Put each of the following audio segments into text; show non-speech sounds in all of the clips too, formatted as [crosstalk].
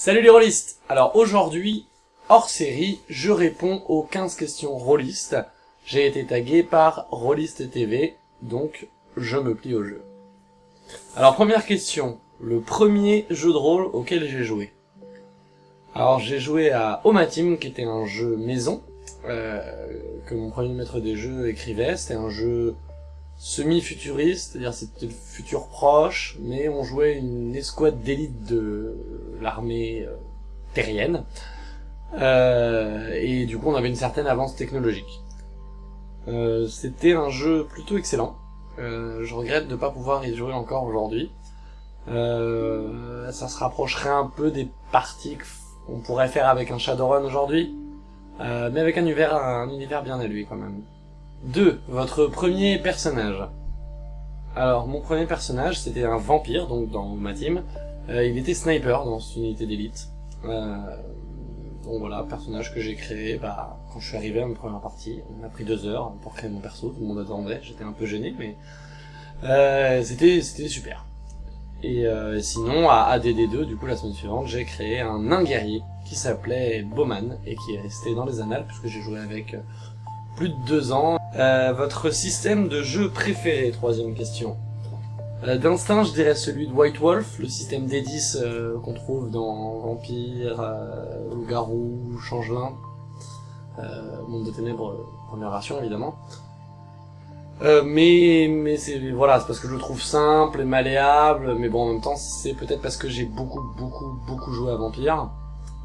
Salut les rôlistes Alors aujourd'hui, hors série, je réponds aux 15 questions rôlistes. J'ai été tagué par Rollist TV, donc je me plie au jeu. Alors première question, le premier jeu de rôle auquel j'ai joué. Alors j'ai joué à Omatim, qui était un jeu maison, euh, que mon premier maître des jeux écrivait. C'était un jeu semi-futuriste, c'est-à-dire c'était le futur proche, mais on jouait une escouade d'élite de l'armée euh, terrienne. Euh, et du coup on avait une certaine avance technologique. Euh, c'était un jeu plutôt excellent. Euh, je regrette de ne pas pouvoir y jouer encore aujourd'hui. Ça se rapprocherait un peu des parties qu'on pourrait faire avec un Shadowrun aujourd'hui, mais avec un univers, un univers bien à lui quand même. 2. Votre premier personnage. Alors, mon premier personnage, c'était un vampire, donc dans ma team. Euh, il était sniper dans cette unité d'élite. Euh, donc voilà, personnage que j'ai créé bah, quand je suis arrivé à ma première partie. On a pris deux heures pour créer mon perso, tout le monde attendait, j'étais un peu gêné, mais euh, c'était super. Et euh, sinon, à ADD2, du coup, la semaine suivante, j'ai créé un nain guerrier qui s'appelait Bowman et qui est resté dans les annales puisque j'ai joué avec euh, plus de deux ans. Euh, votre système de jeu préféré, troisième question. Euh, D'instinct, je dirais celui de White Wolf, le système D10 euh, qu'on trouve dans Vampire, euh, Loup-Garou, Changelin, euh, Monde de Ténèbres, première version évidemment. Euh, mais mais c'est voilà, c'est parce que je le trouve simple et malléable, mais bon en même temps c'est peut-être parce que j'ai beaucoup beaucoup beaucoup joué à Vampire.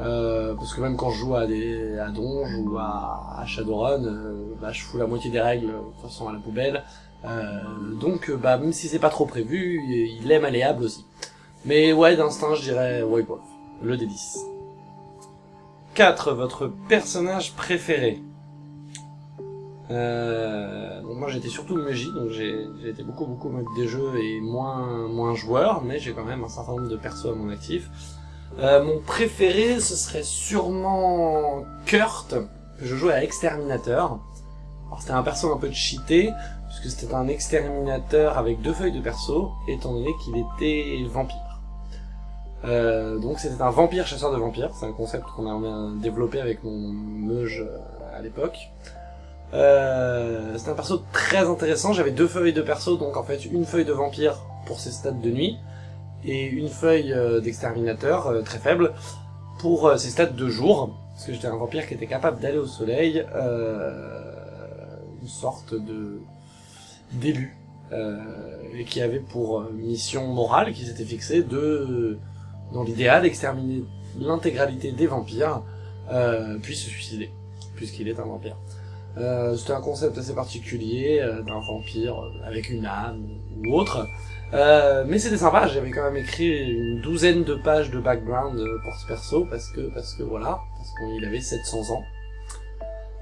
Euh, parce que même quand je joue à des à Donge ou à, Shadowrun, euh, bah, je fous la moitié des règles de toute façon à la poubelle. Euh, donc euh, bah même si c'est pas trop prévu, il est malléable aussi. Mais ouais, d'instinct, je dirais Wolf, le D10. 4. Votre personnage préféré euh, donc moi j'étais surtout Meji, donc j'ai été beaucoup beaucoup mode des jeux et moins moins joueur, mais j'ai quand même un certain nombre de persos à mon actif. Euh, mon préféré ce serait sûrement Kurt, que je jouais à Exterminateur. C'était un perso un peu cheaté, puisque c'était un exterminateur avec deux feuilles de perso, étant donné qu'il était vampire. Euh, donc c'était un vampire chasseur de vampires, c'est un concept qu'on a développé avec mon meuge euh, à l'époque. Euh, c'est un perso très intéressant, j'avais deux feuilles de perso, donc en fait une feuille de vampire pour ses stats de nuit, et une feuille euh, d'exterminateur euh, très faible pour euh, ses stats de jour, parce que j'étais un vampire qui était capable d'aller au soleil, une sorte de euh, et qui avait pour mission morale qui s'était fixée de, dans l'idéal, exterminer l'intégralité des vampires, puis se suicider, puisqu'il est un vampire. Euh, C'était un concept assez particulier d'un vampire avec une âme ou autre. Euh, mais c'était sympa, j'avais quand même écrit une douzaine de pages de background euh, pour ce perso parce que parce que voilà, parce qu'il avait 700 ans.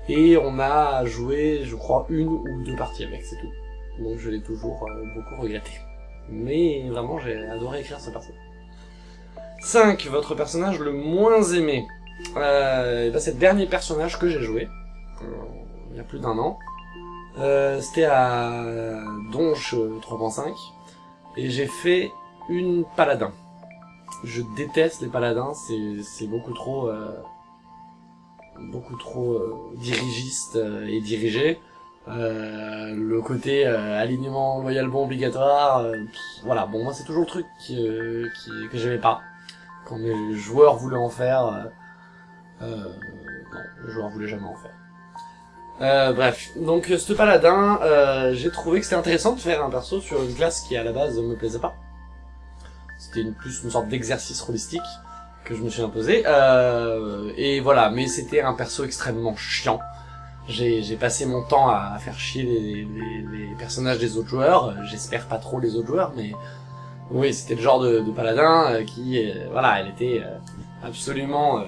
Et on a joué, je crois, une ou deux parties avec, c'est tout. Donc je l'ai toujours euh, beaucoup regretté. Mais vraiment, j'ai adoré écrire ce perso. 5. Votre personnage le moins aimé. Euh, bah, c'est le dernier personnage que j'ai joué. Il y a plus d'un an. Euh, C'était à Donche 3.5 et j'ai fait une paladin. Je déteste les paladins, c'est beaucoup trop euh, beaucoup trop euh, dirigiste euh, et dirigé. Euh, le côté euh, alignement loyal bon obligatoire, euh, voilà. Bon moi c'est toujours le truc qui, euh, qui- que j'aimais pas quand mes joueurs voulaient en faire. euh, non, les joueurs voulaient jamais en faire. Euh, bref, donc euh, ce paladin, euh, j'ai trouvé que c'était intéressant de faire un perso sur une classe qui à la base me plaisait pas. C'était une, plus une sorte d'exercice holistique que je me suis imposé. Euh, et voilà, mais c'était un perso extrêmement chiant. J'ai passé mon temps à faire chier les, les, les personnages des autres joueurs. J'espère pas trop les autres joueurs, mais oui, c'était le genre de, de paladin euh, qui, euh, voilà, elle était absolument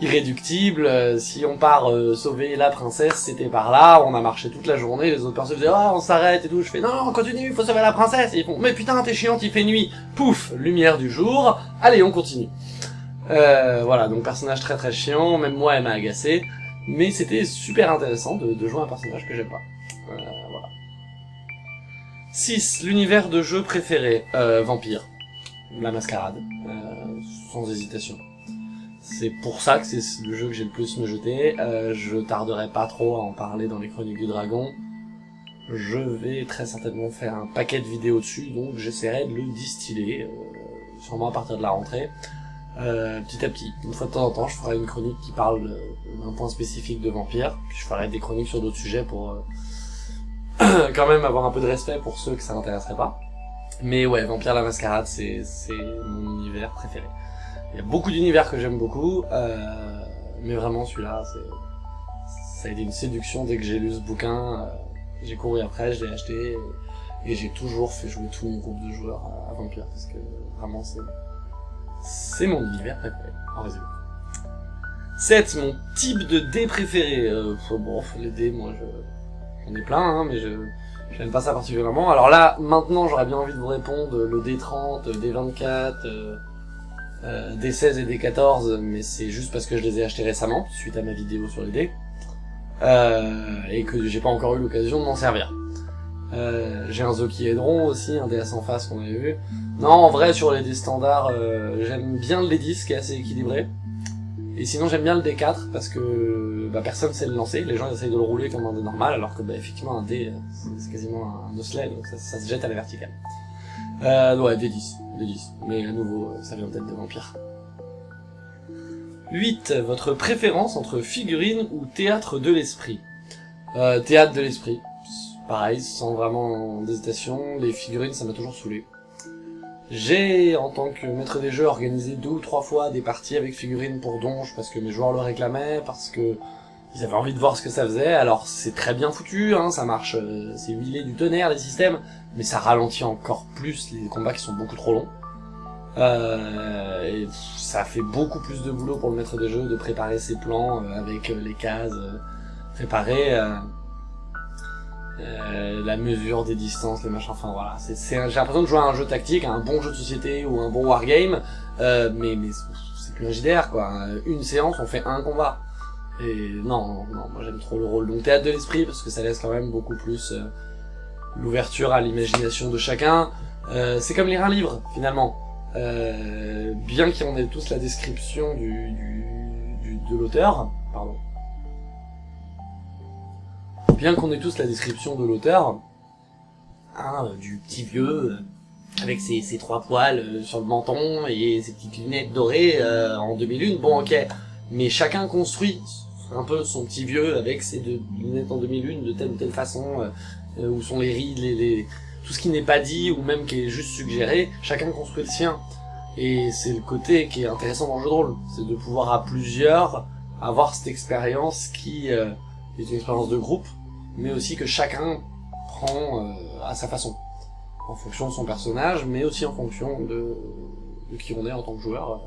irréductible. Euh, si on part euh, sauver la princesse, c'était par là. On a marché toute la journée. Les autres personnes faisaient ah on s'arrête et tout. Je fais non, non continue, faut sauver la princesse. Et ils font mais putain t'es chiant, il fait nuit. Pouf, lumière du jour. Allez on continue. Euh, voilà donc personnage très très chiant. Même moi elle m'a agacé. Mais c'était super intéressant de, jouer un personnage que j'aime pas. Euh, voilà. 6. L'univers de jeu préféré. Euh, Vampire. La mascarade. Sans hésitation. C'est pour ça que c'est le jeu que j'ai le plus me jeter. Euh, je tarderai pas trop à en parler dans les Chroniques du Dragon. Je vais très certainement faire un paquet de vidéos dessus, donc j'essaierai de le distiller, euh, sûrement à partir de la rentrée, euh, petit à petit. Une fois de temps en temps, je ferai une chronique qui parle d'un point spécifique de vampire, puis je ferai des chroniques sur d'autres sujets pour euh, [coughs] quand même avoir un peu de respect pour ceux que ça n'intéresserait pas. Mais ouais, Vampire la Mascarade, c'est mon univers préféré. Il y a beaucoup d'univers que j'aime beaucoup, euh, mais vraiment celui-là, ça a été une séduction dès que j'ai lu ce bouquin. Euh, j'ai couru après, je l'ai acheté, et, j'ai toujours fait jouer tout mon groupe de joueurs à, Vampire, parce que vraiment c'est c'est mon univers préféré, en résumé. 7. Mon type de dé préféré. Euh, bon, les dés, moi, j'en ai plein, hein, mais je j'aime pas ça particulièrement. Alors là, maintenant, j'aurais bien envie de vous répondre le D30, le D24, euh, D16 et D14, mais c'est juste parce que je les ai achetés récemment, suite à ma vidéo sur les dés, euh, et que j'ai pas encore eu l'occasion de m'en servir. Euh, j'ai un Zokiedron aussi, un DS en face qu'on avait vu. Non, en vrai, sur les dés standards, euh, j'aime bien le D10 qui est assez équilibré. Et sinon, j'aime bien le D4 parce que bah, personne sait le lancer. Les gens essayent de le rouler comme un dé normal, alors que bah, effectivement, un dé, c'est quasiment un osselet, donc ça, ça, se jette à la verticale. Euh, ouais, D10. 10. Mais à nouveau, ça vient peut-être de vampire. 8. Votre préférence entre figurine ou théâtre de l'esprit? Euh, Théâtre de l'esprit. Pareil, sans vraiment d'hésitation, les figurines, ça m'a toujours saoulé. J'ai, en tant que maître des jeux, organisé deux ou trois fois des parties avec figurines pour donge, parce que mes joueurs le réclamaient, parce que ils avaient envie de voir ce que ça faisait. Alors c'est très bien foutu, hein, ça marche, euh, c'est huilé du tonnerre les systèmes, mais ça ralentit encore plus les combats qui sont beaucoup trop longs. Euh, et ça fait beaucoup plus de boulot pour le maître des jeux de préparer ses plans euh, avec euh, les cases préparées, la mesure des distances, les machins, enfin voilà. J'ai l'impression de jouer à un jeu tactique, un bon jeu de société ou un bon wargame, mais, mais c'est plus un JDR quoi. Une séance, on fait un combat. Et non, non, moi j'aime trop le rôle. Donc théâtre de l'esprit parce que ça laisse quand même beaucoup plus l'ouverture à l'imagination de chacun. Euh, c'est comme lire un livre, finalement. Euh, bien qu'on ait tous la description du, de l'auteur, pardon. Bien qu'on ait tous la description de l'auteur, hein, du petit vieux, euh, avec ses, ses, trois poils euh, sur le menton et ses petites lunettes dorées euh, en demi-lune, bon ok, mais chacun construit un peu son petit vieux avec ses deux lunettes en demi-lune de telle ou telle façon, euh, où sont les rides, les, tout ce qui n'est pas dit ou même qui est juste suggéré, chacun construit le sien. Et c'est le côté qui est intéressant dans le jeu de rôle, c'est de pouvoir à plusieurs avoir cette expérience qui euh, est une expérience de groupe, mais aussi que chacun prend euh, à sa façon, en fonction de son personnage, mais aussi en fonction de, de qui on est en tant que joueur.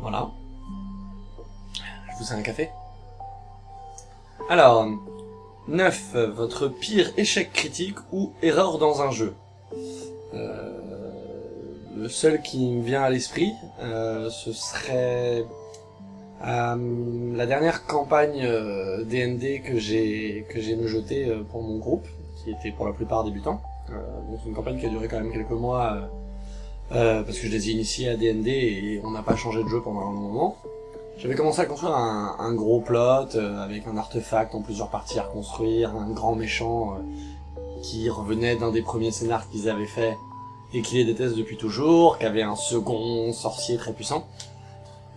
voilà. Je vous sers un café? Alors, 9. Votre pire échec critique ou erreur dans un jeu? Euh, le seul qui me vient à l'esprit, euh, ce serait euh, la dernière campagne D&D que j'ai que j'ai me jeté pour mon groupe, qui était pour la plupart débutants. donc une campagne qui a duré quand même quelques mois, parce que je les ai initiés à D&D et on n'a pas changé de jeu pendant un moment. J'avais commencé à construire un, un gros plot euh, avec un artefact en plusieurs parties à reconstruire, un grand méchant euh, qui revenait d'un des premiers scénars qu'ils avaient fait et qui les déteste depuis toujours, qui avait un second sorcier très puissant.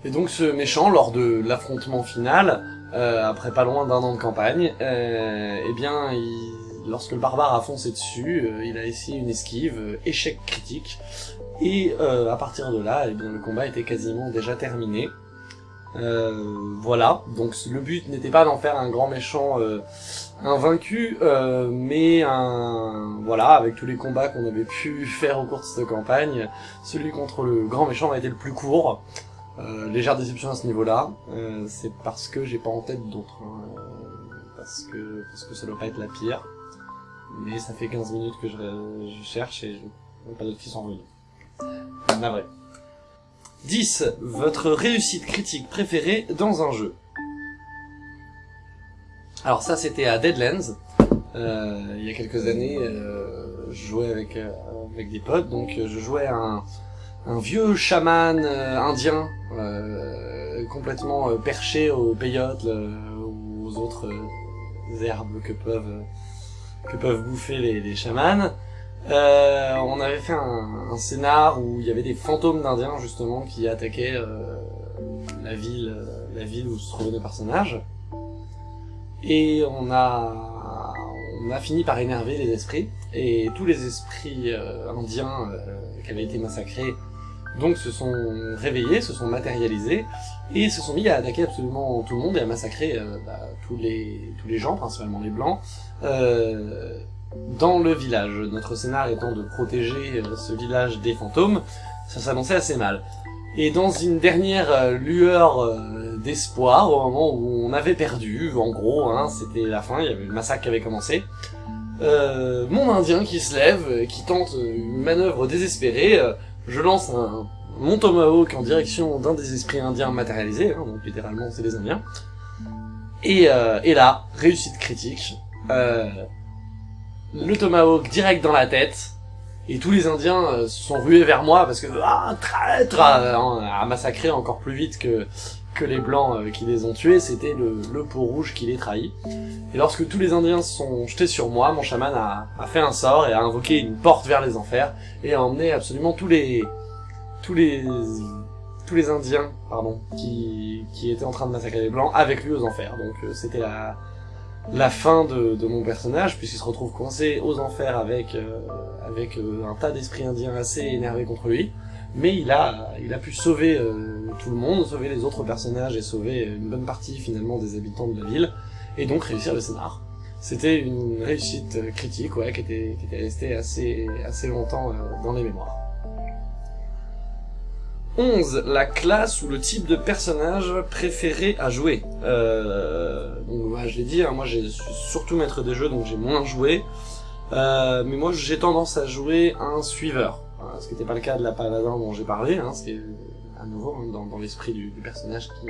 Et donc ce méchant, lors de l'affrontement final, euh, après pas loin d'un an de campagne, eh bien, il, lorsque le barbare a foncé dessus, il a essayé une esquive, échec critique, et à partir de là, eh bien, le combat était quasiment déjà terminé. Euh, voilà, donc le but n'était pas d'en faire un grand méchant euh, invaincu, euh, mais un voilà, avec tous les combats qu'on avait pu [laughs] faire au cours de cette campagne, celui contre le grand méchant a été le plus court. légère déception à ce niveau-là, c'est parce que j'ai pas en tête d'autres, hein, parce que parce que ça doit pas être la pire. Mais ça fait 15 minutes que je, je cherche et je pas d'autres qui sont revenus. vrai 10. Votre réussite critique préférée dans un jeu. Alors ça c'était à Deadlands, euh, il y a quelques années, euh, je jouais avec, euh, avec des potes, donc je jouais un, un vieux chaman euh, indien, euh, complètement euh, perché aux peyotes, ou aux autres herbes que peuvent que peuvent bouffer les, les chamans. On avait fait un, un, scénar où il y avait des fantômes d'indiens justement qui attaquaient la ville, la ville où se trouvaient nos personnages. Et on a on a fini par énerver les esprits et tous les esprits indiens qui avaient été massacrés donc se sont réveillés, se sont matérialisés, et se sont mis à attaquer absolument tout le monde et à massacrer euh, bah, tous, les, tous les gens, principalement les blancs, euh, dans le village. Notre scénar étant de protéger euh, ce village des fantômes, ça s'annonçait assez mal. Et dans une dernière euh, lueur d'espoir, au moment où on avait perdu, en gros, hein, c'était la fin, il y avait le massacre qui avait commencé, euh, mon indien qui se lève, qui tente une manœuvre désespérée, je lance un, mon tomahawk en direction d'un des esprits indiens matérialisés, hein, donc littéralement c'est les indiens. Et, euh, et là, réussite critique, euh, le tomahawk direct dans la tête, et tous les indiens euh, se sont rués vers moi parce que ah traître a, massacré encore plus vite que que les blancs euh, qui les ont tués, c'était le, le peau rouge qui les trahit. Et lorsque tous les indiens se sont jetés sur moi, mon chaman a, a fait un sort et a invoqué une porte vers les enfers et a emmené absolument tous les tous les tous les Indiens, pardon, qui, qui étaient en train de massacrer les Blancs avec lui aux enfers. Donc euh, c'était la, la fin de, mon personnage, puisqu'il se retrouve coincé aux enfers avec, euh, avec euh, un tas d'esprits indiens assez énervés contre lui. Mais il a, il a pu sauver tout le monde, sauver les autres personnages et sauver une bonne partie finalement des habitants de la ville, et donc réussir le scénar. C'était une réussite critique, ouais, qui était, qui était restée assez, assez longtemps dans les mémoires. 11. La classe ou le type de personnage préféré à jouer. Euh, donc voilà, je l'ai dit, hein, moi j'ai surtout maître des jeux, donc j'ai moins joué. Euh, mais moi j'ai tendance à jouer un suiveur. ce qui n'était pas le cas de la paladin dont j'ai parlé, hein, c'est à nouveau hein, dans, dans l'esprit du, personnage qui,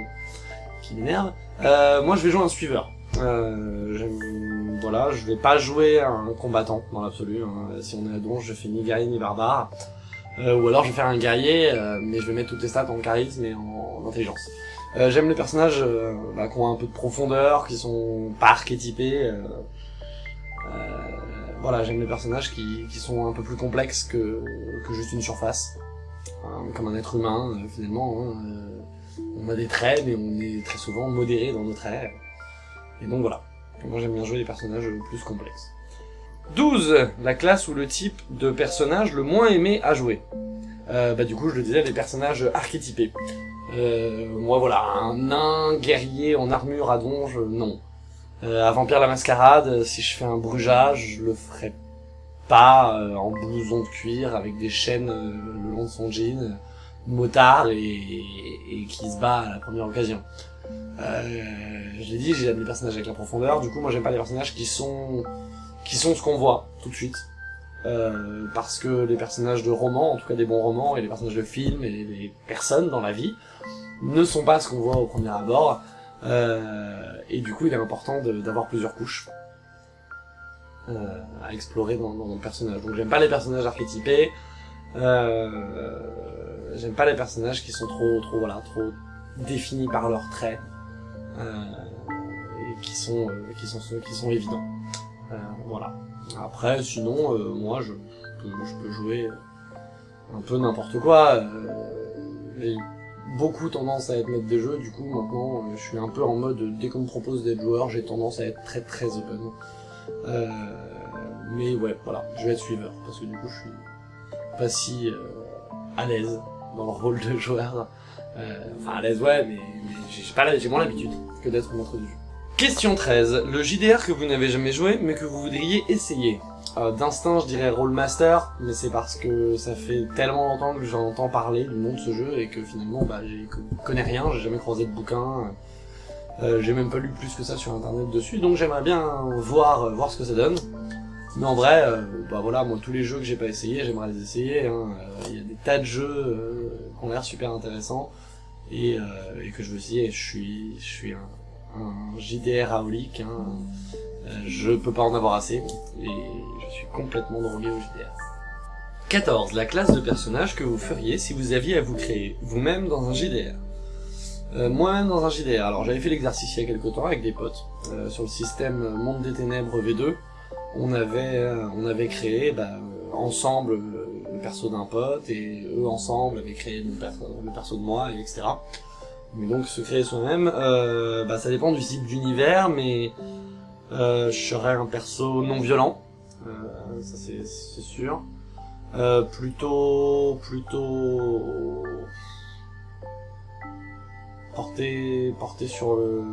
qui m'énerve. Euh, moi je vais jouer un suiveur. Euh, voilà, je vais pas jouer un combattant dans l'absolu. Hein. Si on est à donge, je fais ni guerrier ni barbare. Euh, ou alors je vais faire un guerrier, euh, mais je vais mettre toutes les stats en charisme et en, intelligence. Euh, j'aime les personnages bah, qui ont un peu de profondeur, qui sont pas archétypés. voilà, j'aime les personnages qui, qui, sont un peu plus complexes que, que juste une surface. comme un être humain, finalement. Hein, on a des traits, mais on est très souvent modéré dans nos traits. Et donc voilà. Moi j'aime bien jouer des personnages plus complexes. 12. La classe ou le type de personnage le moins aimé à jouer. Euh, bah du coup, je le disais, les personnages archétypés. Euh, moi, voilà, un nain guerrier en armure à donge, non. Euh, un vampire la mascarade, si je fais un brugeage, je le ferai pas euh, en blouson de cuir avec des chaînes euh, le long de son jean, motard et, et, qui se bat à la première occasion. Euh, je l'ai dit, j'aime les personnages avec la profondeur. Du coup, moi, j'aime pas les personnages qui sont qui sont ce qu'on voit tout de suite. Euh, parce que les personnages de romans, en tout cas des bons romans, et les personnages de films, et les personnes dans la vie, ne sont pas ce qu'on voit au premier abord. Euh, et du coup, il est important d'avoir plusieurs couches euh, à explorer dans, dans, le personnage. Donc j'aime pas les personnages archétypés, euh, j'aime pas les personnages qui sont trop, trop, voilà, trop définis par leurs traits, euh, et qui sont, euh, qui sont ceux qui sont évidents. Euh, voilà. Après, sinon, euh, moi, je peux, je peux jouer un peu n'importe quoi. J'ai euh, beaucoup tendance à être maître des jeux, du coup, maintenant, je suis un peu en mode, dès qu'on me propose d'être joueur, j'ai tendance à être très très open. Euh, mais ouais, voilà, je vais être suiveur, parce que du coup, je suis pas si à l'aise dans le rôle de joueur. Euh, enfin, à l'aise, ouais, mais, mais j'ai moins l'habitude que d'être maître du jeu. Question 13. Le JDR que vous n'avez jamais joué, mais que vous voudriez essayer. Euh, D'instinct, je dirais Rollmaster, mais c'est parce que ça fait tellement longtemps que j'en entends parler du nom de ce jeu et que finalement, bah, je connais rien, j'ai jamais croisé de bouquin, euh, j'ai même pas lu plus que ça sur internet dessus, donc j'aimerais bien voir euh, voir ce que ça donne. Mais en vrai, euh, bah voilà, moi tous les jeux que j'ai pas essayé, j'aimerais les essayer. Hein. Il y a des tas de jeux qui ont l'air super intéressants et, et, que je veux essayer. Je suis, je suis un un JDR aolique, hein. Euh, je peux pas en avoir assez, et je suis complètement drogué au JDR. 14. La classe de personnage que vous feriez si vous aviez à vous créer vous-même dans un JDR. Euh, Moi-même dans un JDR. Alors j'avais fait l'exercice il y a quelques temps avec des potes euh, sur le système Monde des Ténèbres V2. On avait on avait créé bah, ensemble le, le perso d'un pote et eux ensemble avaient créé le perso, le perso de moi et etc. Mais donc se créer soi-même, euh, bah, ça dépend du type d'univers, mais euh, je serais un perso non violent, euh, ça c'est sûr. Euh, plutôt, plutôt porté, porté sur le,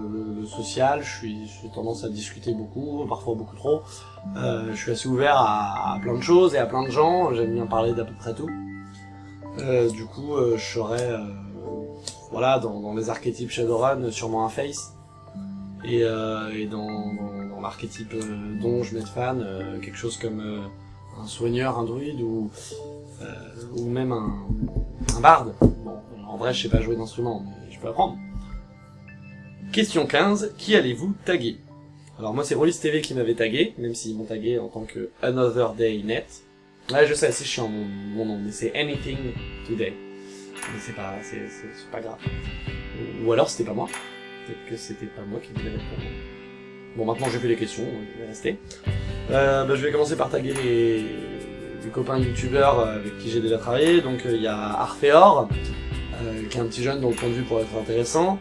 le- social. Je suis, j'ai tendance à discuter beaucoup, parfois beaucoup trop. Euh, je suis assez ouvert à, à plein de choses et à plein de gens. J'aime bien parler d'à peu près tout. Euh, du coup, je serais, voilà, dans, dans les archétypes Shadowrun, sûrement un face. Et, euh, et dans, dans, dans l'archétype euh, donge, Medfan, euh, quelque chose comme euh, un soigneur, un druide ou euh, ou même un, un barde. Bon, en vrai, je sais pas jouer d'instrument, mais je peux apprendre. Question 15. Qui allez-vous taguer? Alors moi, c'est Rollis TV qui m'avait tagué, même s'ils m'ont tagué en tant que Another Day Net. Ouais, je sais, c'est chiant mon, mon nom, mais c'est Anything Today. Mais c'est pas, c'est, pas grave. Ou alors c'était pas moi. Peut-être que c'était pas moi qui devais répondre. Bon, maintenant j'ai fait les questions, je vais rester. Euh, bah, je vais commencer par taguer les, les copains youtubeurs euh, avec qui j'ai déjà travaillé. Donc euh, il y a Arfeor, euh, qui est un petit jeune dont le point de vue pourrait être intéressant.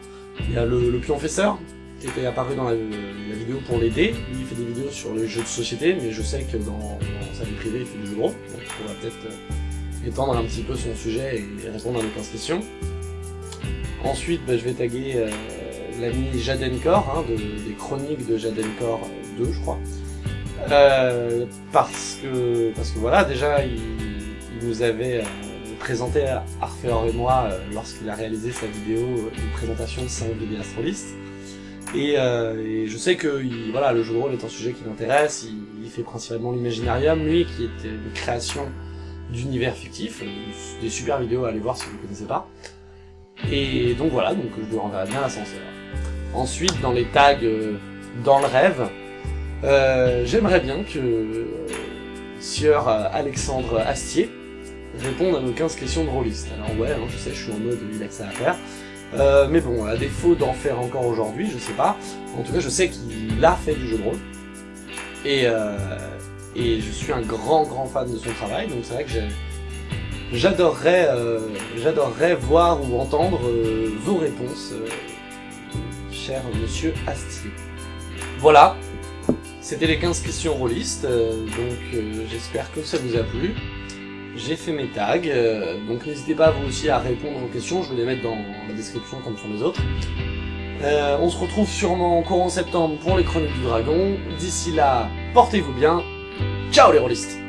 Il y a le, le pionfesseur, qui était apparu dans la, la vidéo pour l'aider. Lui il fait des vidéos sur les jeux de société, mais je sais que dans, dans sa vie privée il fait des jeux de rôle. Donc on va peut-être euh, étendre un petit peu son sujet et, répondre à nos 15 questions. Ensuite, bah, je vais taguer euh, l'ami Jadenkor, hein, de, des chroniques de Jadenkor 2, je crois. Euh, parce que parce que voilà, déjà, il, nous avait euh, présenté Arfeor et moi lorsqu'il a réalisé sa vidéo de présentation de 5 vidéos astrolistes. Et, je sais que il- voilà, le jeu de rôle est un sujet qui l'intéresse, il, il fait principalement l'imaginarium, lui, qui est une création d'univers fictif, des super vidéos à aller voir si vous ne connaissez pas. Et donc voilà, donc je lui renverrai bien l'ascenseur. Ensuite, dans les tags euh, dans le rêve, euh, j'aimerais bien que euh, Sieur euh, Alexandre Astier réponde à nos 15 questions de rôliste. Alors ouais, hein, je sais, je suis en mode il a que ça à faire. Mais bon, à défaut d'en faire encore aujourd'hui, je sais pas. En tout cas, je sais qu'il a fait du jeu de rôle. Et, et je suis un grand grand fan de son travail, donc c'est vrai que J'adorerais, euh, voir ou entendre euh, vos réponses, euh, cher monsieur Astier. Voilà, c'était les 15 questions rôlistes, euh, donc euh, j'espère que ça vous a plu. J'ai fait mes tags, euh, donc n'hésitez pas vous aussi à répondre aux questions, je vais les mettre dans la description comme font les autres. Euh, on se retrouve sûrement courant septembre pour les Chroniques du Dragon. D'ici là, portez-vous bien. Ciao les